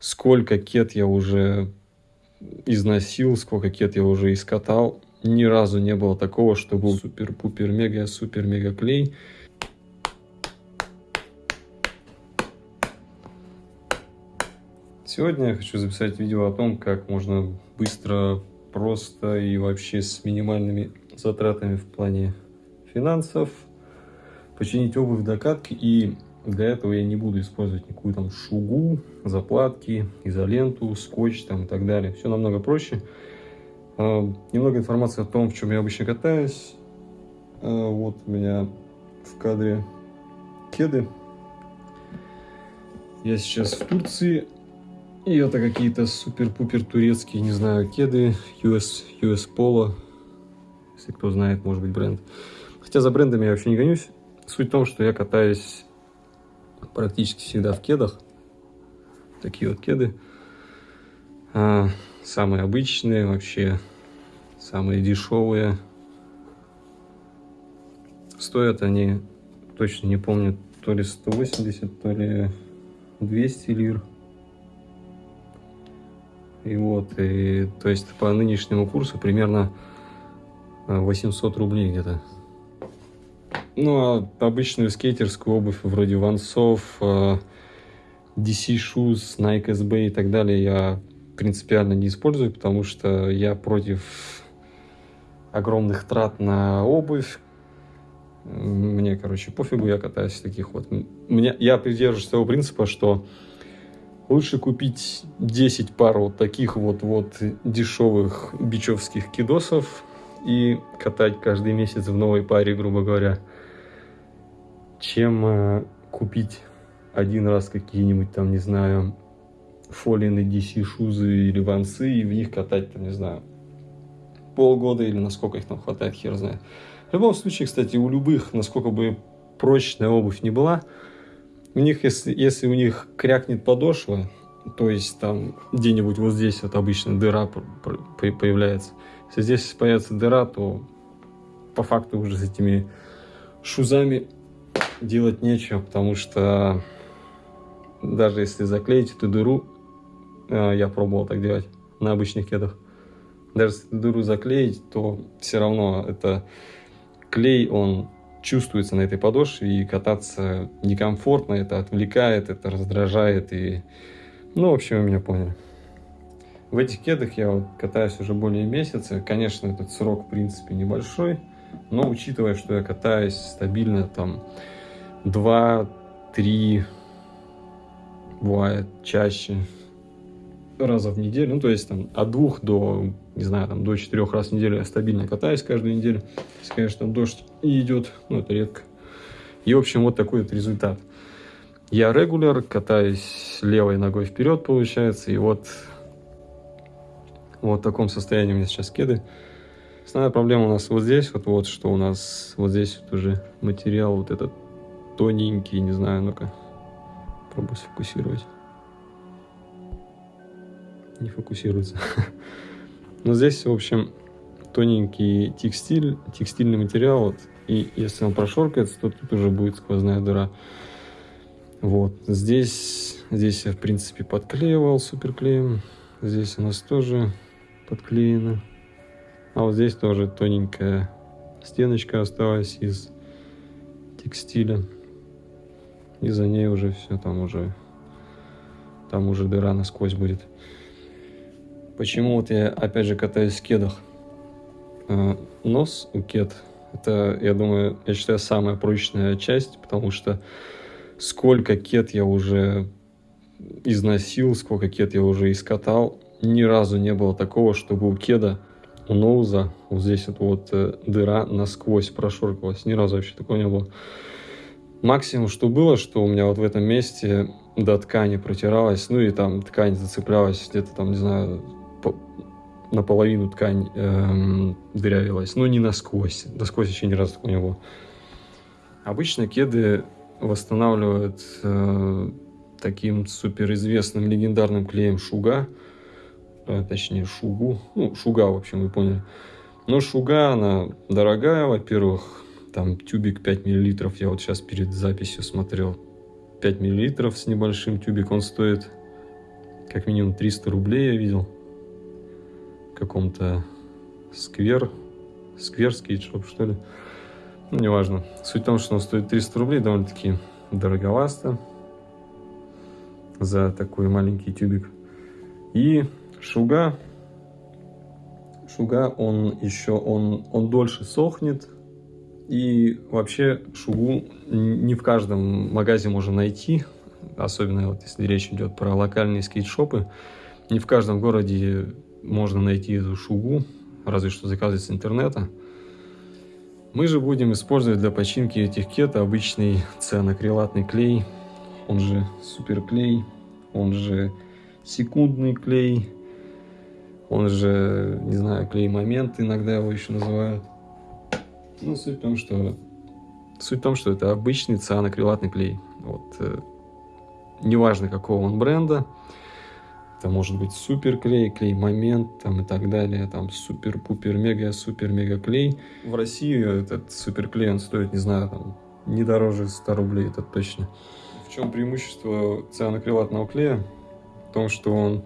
Сколько кет я уже износил, сколько кет я уже искатал. Ни разу не было такого, что был супер-пупер-мега-супер-мега клей. Сегодня я хочу записать видео о том, как можно быстро, просто и вообще с минимальными затратами в плане финансов починить обувь докатки и для этого я не буду использовать никакую там шугу, заплатки, изоленту, скотч там и так далее. Все намного проще. А, немного информации о том, в чем я обычно катаюсь. А, вот у меня в кадре кеды. Я сейчас в Турции. И это какие-то супер-пупер турецкие, не знаю, кеды. US, US Polo. Если кто знает, может быть, бренд. Хотя за брендами я вообще не гонюсь. Суть в том, что я катаюсь практически всегда в кедах. Такие вот кеды. А, самые обычные вообще, самые дешевые. Стоят они, точно не помню, то ли 180, то ли 200 лир. И вот, и, то есть по нынешнему курсу примерно 800 рублей где-то. Ну, а обычную скейтерскую обувь вроде вансов, э, DC Shoes, Nike SB и так далее я принципиально не использую, потому что я против огромных трат на обувь. Мне, короче, пофигу, я катаюсь в таких вот. Мне, я придерживаюсь того принципа, что лучше купить 10 пар вот таких вот, вот дешевых бичевских кидосов и катать каждый месяц в новой паре, грубо говоря, чем э, купить один раз какие-нибудь там, не знаю, фолины DC шузы или вансы и в них катать, там, не знаю, полгода или насколько их там хватает, хер знает. В любом случае, кстати, у любых, насколько бы прочная обувь не была, у них, если, если у них крякнет подошва, то есть там где-нибудь вот здесь вот обычно дыра появляется. Если здесь появится дыра, то по факту уже с этими шузами делать нечего, потому что даже если заклеить эту дыру, э, я пробовал так делать на обычных кедах, даже если дыру заклеить, то все равно это клей, он чувствуется на этой подошве, и кататься некомфортно, это отвлекает, это раздражает, и... Ну, в общем, вы меня поняли. В этих кедах я вот катаюсь уже более месяца. Конечно, этот срок, в принципе, небольшой, но учитывая, что я катаюсь стабильно там два-три, бывает чаще, раза в неделю. Ну, то есть там от двух до, не знаю, там до четырех раз в неделю я стабильно катаюсь каждую неделю. Если, конечно, там дождь идет, ну, это редко. И, в общем, вот такой вот результат. Я регуляр, катаюсь левой ногой вперед, получается, и вот, вот в таком состоянии у меня сейчас кеды. Основная проблема у нас вот здесь, вот, вот что у нас вот здесь вот уже материал вот этот тоненький, не знаю, ну-ка, пробую сфокусировать. Не фокусируется. Но здесь, в общем, тоненький текстиль, текстильный материал, вот, и если он прошоркается, то тут уже будет сквозная дыра. Вот, здесь, здесь я, в принципе, подклеивал суперклеем, здесь у нас тоже подклеено. А вот здесь тоже тоненькая стеночка осталась из текстиля и за ней уже все, там уже, там уже дыра насквозь будет. Почему вот я опять же катаюсь в кедах? А, нос у кед, это, я думаю, я считаю, самая прочная часть, потому что сколько кед я уже износил, сколько кед я уже искатал, ни разу не было такого, чтобы у кеда, у ноуза, вот здесь вот, вот э, дыра насквозь прошоркалась. Ни разу вообще такого не было. Максимум, что было, что у меня вот в этом месте до ткани протиралась, ну и там ткань зацеплялась где-то там, не знаю, по, наполовину ткань эм, дырявилась, но не насквозь. Насквозь еще ни разу такого не было. Обычно кеды восстанавливают э, таким суперизвестным легендарным клеем Шуга, э, точнее Шугу, ну Шуга, в общем, вы поняли. Но Шуга, она дорогая, во-первых, там тюбик 5 миллилитров, я вот сейчас перед записью смотрел, 5 миллилитров с небольшим тюбик, он стоит как минимум 300 рублей я видел. В каком-то сквер, сквер скейтшоп, что ли. Ну, неважно. Суть в том, что он стоит 300 рублей, довольно-таки дороговасто за такой маленький тюбик. И шуга, шуга, он еще, он, он дольше сохнет. И вообще шугу не в каждом магазе можно найти, особенно вот если речь идет про локальные скейт-шопы. Не в каждом городе можно найти эту шугу, разве что заказывать с интернета. Мы же будем использовать для починки этих кет обычный цианокрилатный клей, он же суперклей, он же секундный клей, он же, не знаю, клей-момент иногда его еще называют. Ну, суть в том, что, суть в том, что это обычный цианокрилатный клей. Вот, э, неважно какого он бренда, это может быть супер клей, клей момент там и так далее, там супер пупер мега супер мега клей. В России этот супер клей он стоит, не знаю, там, не дороже 100 рублей, это точно. В чем преимущество цианокрилатного клея? В том, что он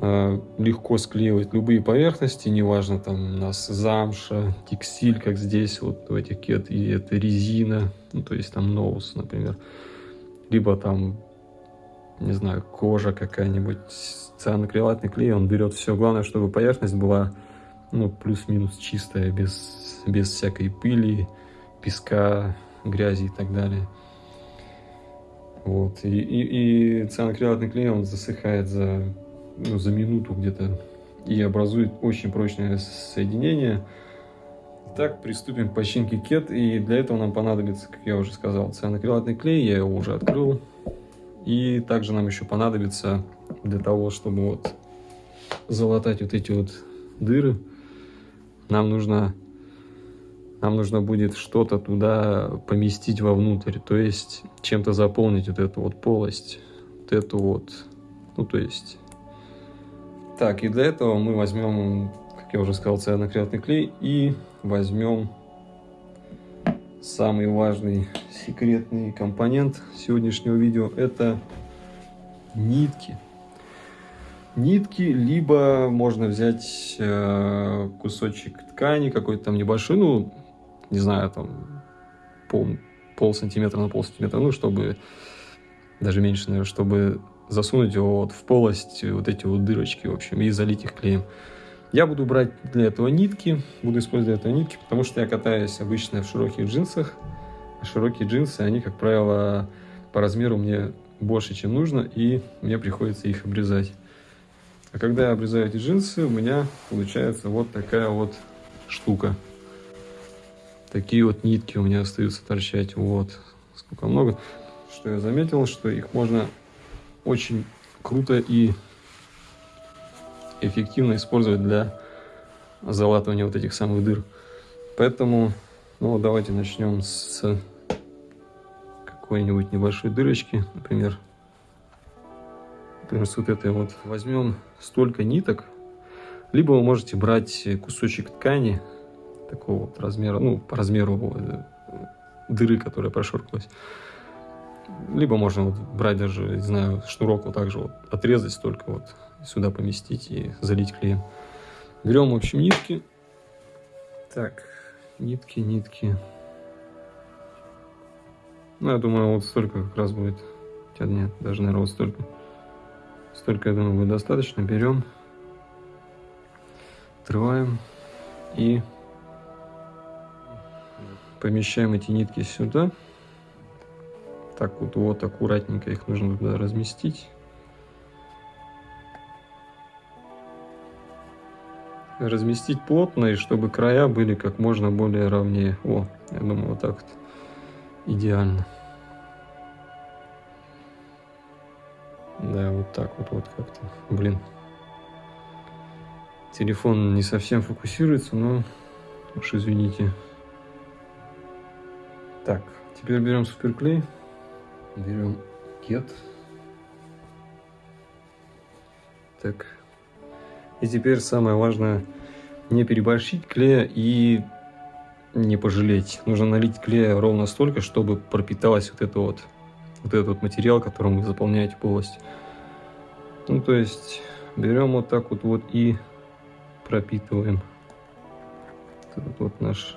легко склеивает любые поверхности, неважно там у нас замша, текстиль, как здесь вот в этих и это резина, ну то есть там ноус, например, либо там не знаю, кожа какая-нибудь, цианокрилатный клей, он берет все. Главное, чтобы поверхность была, ну, плюс-минус чистая, без, без всякой пыли, песка, грязи и так далее. Вот. И, и, и цианокрилатный клей, он засыхает за, ну, за минуту где-то и образует очень прочное соединение. Итак, приступим к починке кет, и для этого нам понадобится, как я уже сказал, цианокрилатный клей, я его уже открыл, и также нам еще понадобится для того, чтобы вот залатать вот эти вот дыры, нам нужно, нам нужно будет что-то туда поместить вовнутрь, то есть чем-то заполнить вот эту вот полость, вот эту вот, ну то есть... Так, и для этого мы возьмем, как я уже сказал, цианокрилатный клей и возьмем самый важный секретный компонент сегодняшнего видео это нитки. Нитки, либо можно взять э, кусочек ткани какой-то там небольшой, ну, не знаю, там пол, пол сантиметра на пол сантиметра, ну, чтобы, даже меньше, наверное, чтобы засунуть его вот в полость, вот эти вот дырочки, в общем, и залить их клеем. Я буду брать для этого нитки, буду использовать для этого нитки, потому что я катаюсь обычно в широких джинсах, широкие джинсы, они, как правило, по размеру мне больше, чем нужно, и мне приходится их обрезать. А когда я обрезаю эти джинсы, у меня получается вот такая вот штука. Такие вот нитки у меня остаются торчать. Вот, сколько много. Что я заметил, что их можно очень круто и эффективно использовать для залатывания вот этих самых дыр. Поэтому ну, давайте начнем с какой-нибудь небольшой дырочки, например. Например, с вот этой вот. Возьмем столько ниток, либо вы можете брать кусочек ткани такого вот размера, ну, по размеру э, дыры, которая прошуркалась. Либо можно вот брать даже, не знаю, шнурок вот так же вот отрезать столько вот, сюда поместить и залить клеем. Берем, в общем, нитки. Так, Нитки, нитки. Ну, я думаю, вот столько как раз будет. Хотя нет, даже, наверное, вот столько. Столько, я думаю, будет достаточно. Берем, отрываем и помещаем эти нитки сюда. Так вот, вот аккуратненько их нужно туда разместить. разместить плотно, и чтобы края были как можно более ровнее. О, я думаю, вот так вот идеально. Да, вот так вот, вот как-то. Блин. Телефон не совсем фокусируется, но уж извините. Так, теперь берем суперклей. Берем кет. Так, и теперь самое важное, не переборщить клея и не пожалеть. Нужно налить клея ровно столько, чтобы пропиталась вот это вот, вот этот вот материал, которым вы заполняете полость. Ну, то есть берем вот так вот, вот и пропитываем. Этот вот наш,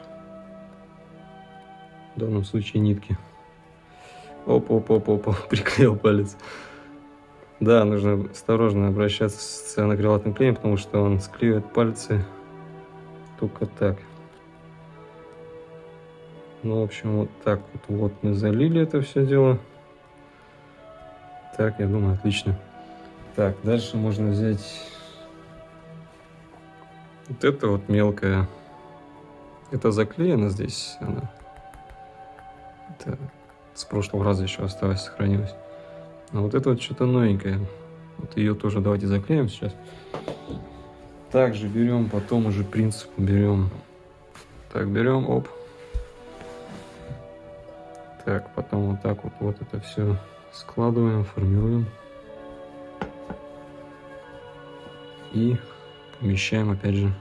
в данном случае, нитки. Оп-оп-оп-оп, приклеил палец. Да, нужно осторожно обращаться с цианокрилатным клеем, потому что он склеивает пальцы только так. Ну, в общем, вот так вот, вот мы залили это все дело. Так, я думаю, отлично. Так, дальше можно взять вот это вот мелкое. Это заклеено здесь. Она. Это с прошлого раза еще осталось, сохранилось. А вот это вот что-то новенькое. Вот ее тоже давайте заклеим сейчас. Также берем, потом уже принцип берем. Так, берем, оп. Так, потом вот так вот, вот это все складываем, формируем. И помещаем опять же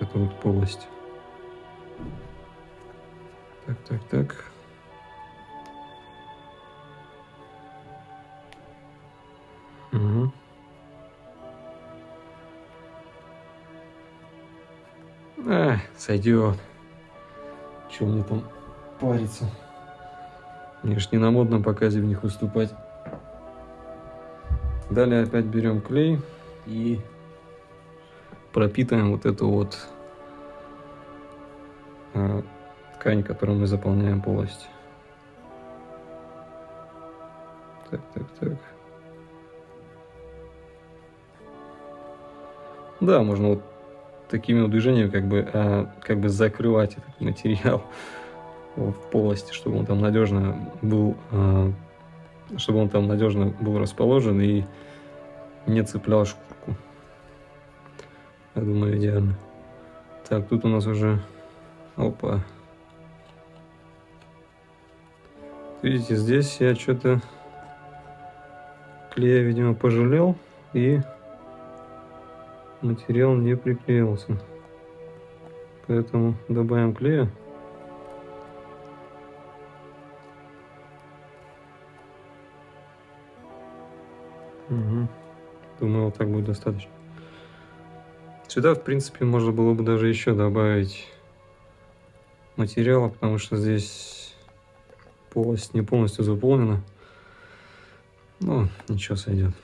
вот эту вот полость. Так, так, так. Угу. А, сойдет. Че мне там париться? Мне ж не на модном показе в них выступать. Далее опять берем клей и пропитываем вот эту вот э, ткань, которую мы заполняем полость. Так, так, так. Да, можно вот такими движениями как бы, а, как бы закрывать этот материал в полости, чтобы он там надежно был, а, чтобы он там надежно был расположен и не цеплял шкурку. Я думаю, идеально. Так, тут у нас уже... Опа. Видите, здесь я что-то клея, видимо, пожалел и материал не приклеился. Поэтому добавим клея. Угу. Думаю, вот так будет достаточно. Сюда, в принципе, можно было бы даже еще добавить материала, потому что здесь полость не полностью заполнена. Ну, ничего сойдет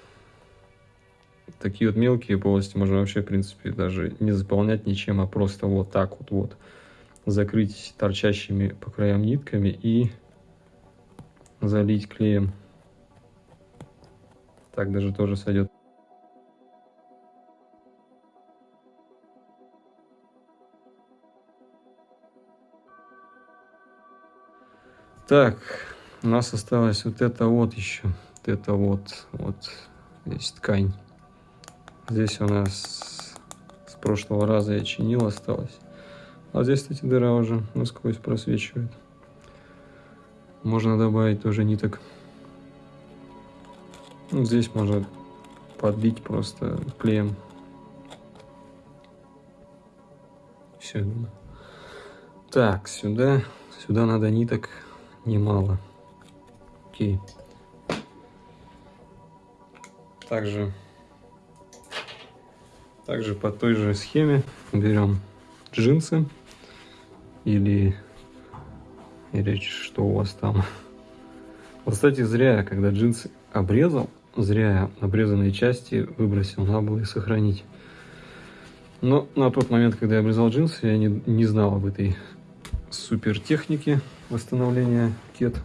такие вот мелкие полости можно вообще, в принципе, даже не заполнять ничем, а просто вот так вот, вот закрыть торчащими по краям нитками и залить клеем. Так даже тоже сойдет. Так, у нас осталось вот это вот еще. Вот это вот, вот здесь ткань. Здесь у нас с прошлого раза я чинил, осталось. А здесь, кстати, дыра уже насквозь просвечивает. Можно добавить тоже ниток. Ну, здесь можно подбить просто клеем. Все. Так, сюда, сюда надо ниток немало. Окей. Также также по той же схеме берем джинсы или, или что у вас там. Кстати, зря я, когда джинсы обрезал, зря я обрезанные части выбросил, надо было их сохранить. Но на тот момент, когда я обрезал джинсы, я не, не знал об этой супер технике восстановления кет.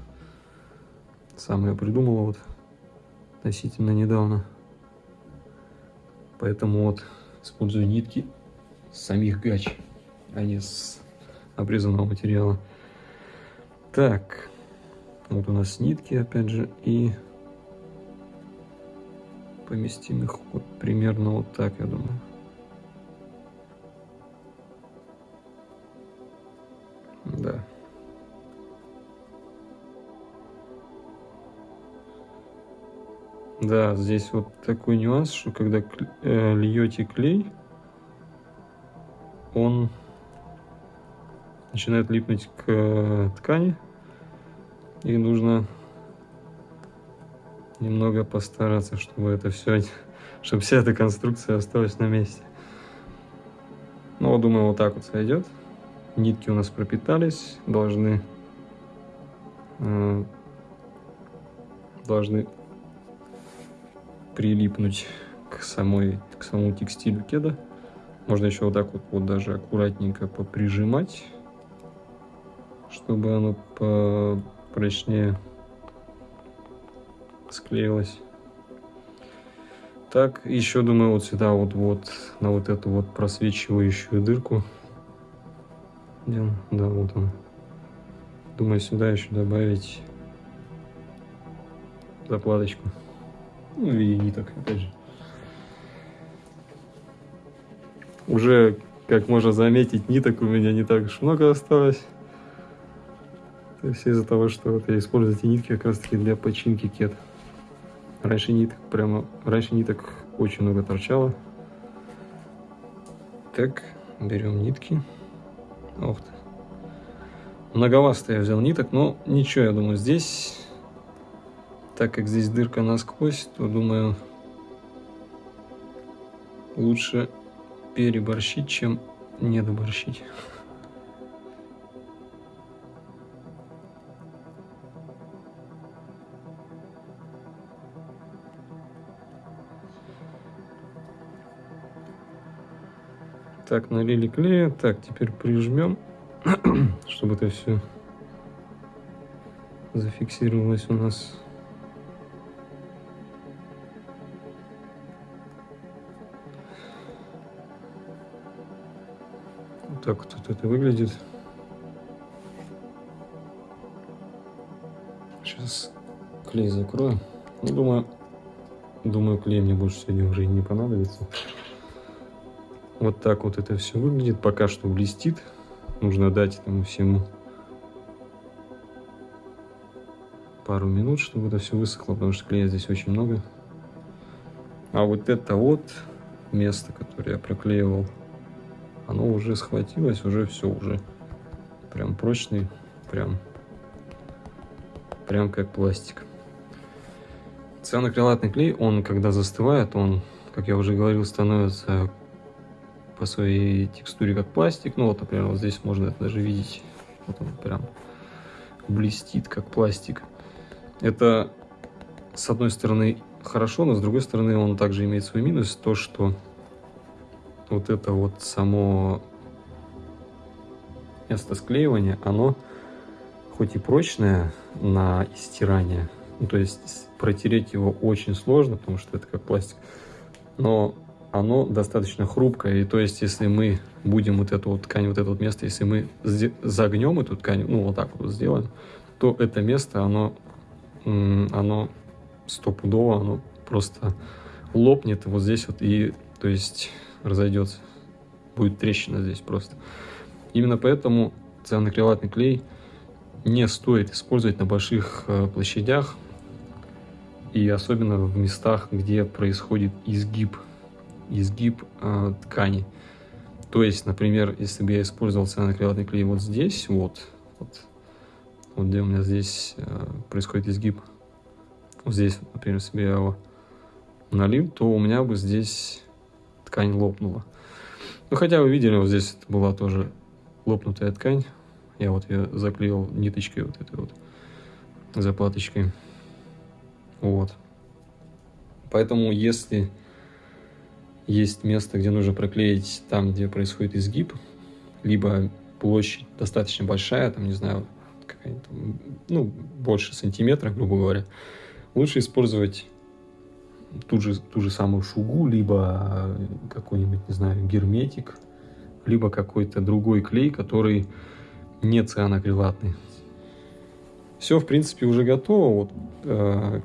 Сам я придумал вот относительно недавно. Поэтому вот использую нитки самих гач, а не с обрезанного материала. Так, вот у нас нитки, опять же, и поместим их вот примерно вот так, я думаю. Да, здесь вот такой нюанс, что когда э, льете клей, он начинает липнуть к э, ткани, и нужно немного постараться, чтобы это все, чтобы вся эта конструкция осталась на месте. Ну, думаю, вот так вот сойдет. Нитки у нас пропитались, должны э, должны прилипнуть к самой к самому текстилю кеда. Можно еще вот так вот, вот даже аккуратненько поприжимать, чтобы оно попрочнее склеилось. Так, еще думаю вот сюда вот вот на вот эту вот просвечивающую дырку. Где он? Да, вот он. Думаю сюда еще добавить заплаточку. Ну и ниток, опять же. Уже, как можно заметить, ниток у меня не так уж много осталось. То есть из-за того, что вот я использую эти нитки как раз таки для починки кет. Раньше ниток прямо, раньше ниток очень много торчало. Так, берем нитки. Ох ты. Многовато я взял ниток, но ничего, я думаю, здесь, так как здесь дырка насквозь, то, думаю, лучше переборщить, чем недоборщить. Так, налили клея. Так, теперь прижмем, чтобы это все зафиксировалось у нас. Так вот это выглядит. Сейчас клей закрою. Ну, думаю, думаю, клей мне больше сегодня уже не понадобится. Вот так вот это все выглядит. Пока что блестит. Нужно дать этому всему пару минут, чтобы это все высохло, потому что клея здесь очень много. А вот это вот место, которое я проклеивал оно уже схватилось, уже все, уже прям прочный, прям, прям как пластик. Цианокрилатный клей, он когда застывает, он, как я уже говорил, становится по своей текстуре как пластик. Ну вот, например, вот здесь можно это даже видеть. Вот он прям блестит как пластик. Это, с одной стороны, хорошо, но с другой стороны, он также имеет свой минус, то, что вот это вот само место склеивания, оно хоть и прочное на стирание, ну, то есть протереть его очень сложно, потому что это как пластик, но оно достаточно хрупкое, и то есть если мы будем вот эту вот ткань, вот это вот место, если мы загнем эту ткань, ну вот так вот сделаем, то это место, оно, оно стопудово, оно просто лопнет вот здесь вот, и то есть разойдется. Будет трещина здесь просто. Именно поэтому цианокрилатный клей не стоит использовать на больших э, площадях и особенно в местах, где происходит изгиб, изгиб э, ткани. То есть, например, если бы я использовал цианокрилатный клей вот здесь, вот, вот, вот где у меня здесь э, происходит изгиб, вот здесь, например, если бы я его налил, то у меня бы здесь ткань лопнула. Ну, хотя вы видели, вот здесь была тоже лопнутая ткань. Я вот ее заклеил ниточкой вот этой вот заплаточкой. Вот. Поэтому, если есть место, где нужно проклеить там, где происходит изгиб, либо площадь достаточно большая, там, не знаю, ну, больше сантиметра, грубо говоря, лучше использовать ту же, ту же самую шугу, либо какой-нибудь, не знаю, герметик, либо какой-то другой клей, который не цианокрилатный. Все, в принципе, уже готово. Вот, э,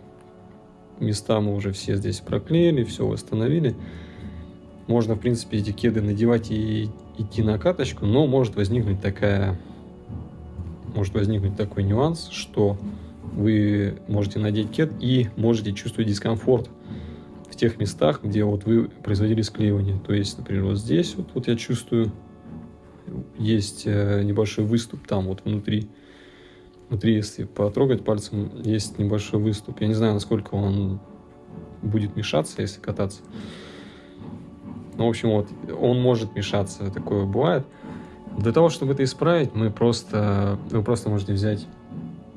места мы уже все здесь проклеили, все восстановили. Можно, в принципе, эти кеды надевать и идти на каточку, но может возникнуть такая, может возникнуть такой нюанс, что вы можете надеть кед и можете чувствовать дискомфорт в тех местах, где вот вы производили склеивание. То есть, например, вот здесь вот, вот я чувствую, есть э, небольшой выступ там вот внутри, внутри, если потрогать пальцем, есть небольшой выступ. Я не знаю, насколько он будет мешаться, если кататься. Ну, в общем, вот, он может мешаться, такое бывает. Для того, чтобы это исправить, мы просто, вы просто можете взять,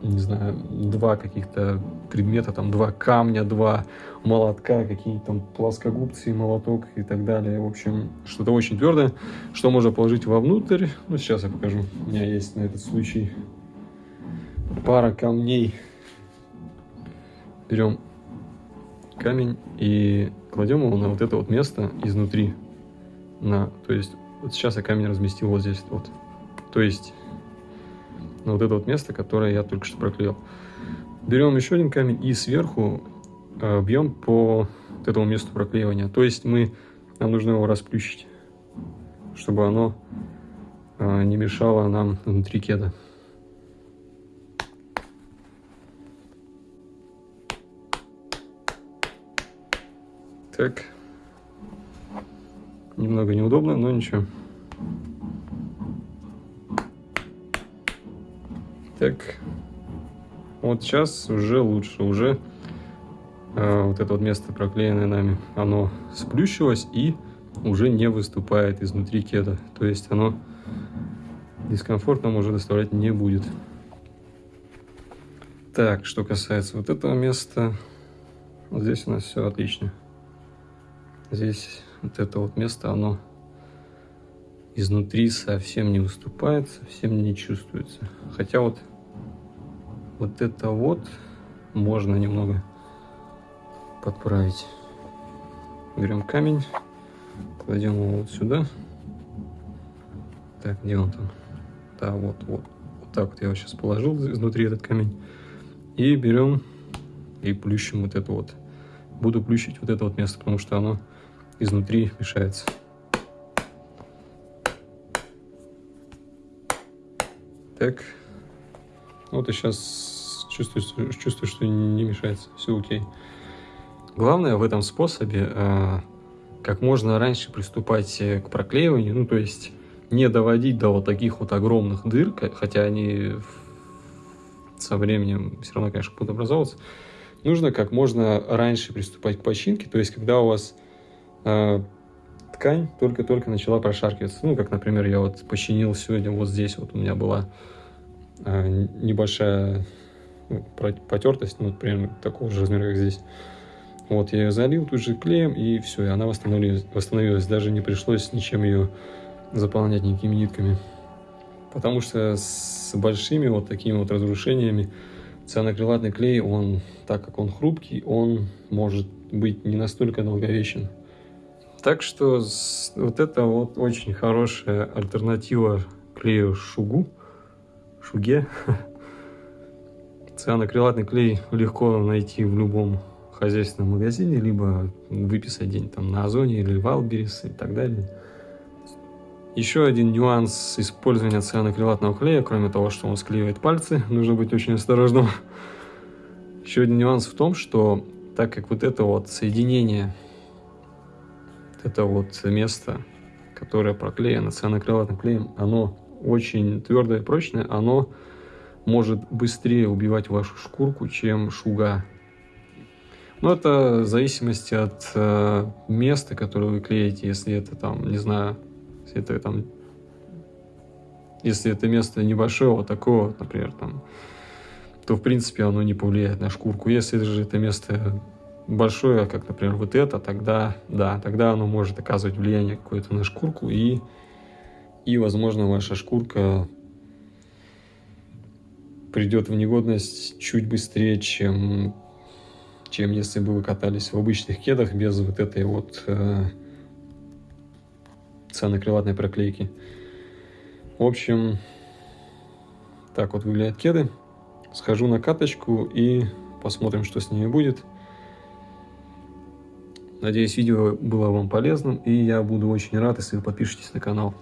не знаю, два каких-то предмета, там, два камня, два молотка, какие-то там плоскогубцы, молоток и так далее. В общем, что-то очень твердое, что можно положить вовнутрь. Ну, сейчас я покажу. У меня есть на этот случай пара камней. Берем камень и кладем его на вот это вот место изнутри. На, то есть, вот сейчас я камень разместил вот здесь вот. То есть, на вот это вот место, которое я только что проклеил. Берем еще один камень и сверху э, бьем по вот этому месту проклеивания. То есть, мы, нам нужно его расплющить, чтобы оно э, не мешало нам внутри кеда. Так. Немного неудобно, но ничего. Так. Вот сейчас уже лучше. Уже э, вот это вот место, проклеенное нами, оно сплющилось и уже не выступает изнутри кеда. То есть оно дискомфорт нам уже доставлять не будет. Так, что касается вот этого места, вот здесь у нас все отлично. Здесь вот это вот место, оно изнутри совсем не выступает, совсем не чувствуется. Хотя вот, вот это вот можно немного подправить. Берем камень, кладем его вот сюда. Так, где он там? Да, вот, вот. Вот так вот я его сейчас положил изнутри этот камень. И берем и плющим вот это вот. Буду плющить вот это вот место, потому что оно изнутри мешается. Так. Вот и сейчас чувствую, чувствую, что не мешается. Все окей. Главное в этом способе э, как можно раньше приступать к проклеиванию. Ну, то есть не доводить до вот таких вот огромных дыр, хотя они со временем все равно, конечно, будут образовываться. Нужно как можно раньше приступать к починке. То есть когда у вас э, ткань только-только начала прошаркиваться. Ну, как, например, я вот починил сегодня вот здесь, вот у меня была э, небольшая ну, потертость, ну, примерно такого же размера, как здесь. Вот, я ее залил тут же клеем, и все, и она восстановилась, восстановилась. Даже не пришлось ничем ее заполнять никакими нитками. Потому что с большими вот такими вот разрушениями цианокрилатный клей, он, так как он хрупкий, он может быть не настолько долговечен. Так что вот это вот очень хорошая альтернатива клею шугу, шуге. Цианокрилатный клей легко найти в любом хозяйственном магазине, либо выписать день там на Озоне или Валберис и так далее. Еще один нюанс использования цианокрилатного клея, кроме того, что он склеивает пальцы, нужно быть очень осторожным. Еще один нюанс в том, что так как вот это вот соединение это вот место, которое проклеено цианокрилатным клеем, оно очень твердое и прочное, оно может быстрее убивать вашу шкурку, чем шуга. Но это в зависимости от э, места, которое вы клеите. Если это там, не знаю, если это там, если это место небольшое, вот такого, например, там, то в принципе оно не повлияет на шкурку. Если же это место большое, как, например, вот это, тогда, да, тогда оно может оказывать влияние какое-то на шкурку, и, и, возможно, ваша шкурка придет в негодность чуть быстрее, чем, чем если бы вы катались в обычных кедах без вот этой вот э, цианокрилатной проклейки. В общем, так вот выглядят кеды. Схожу на каточку и посмотрим, что с ними будет. Надеюсь, видео было вам полезным, и я буду очень рад, если вы подпишетесь на канал.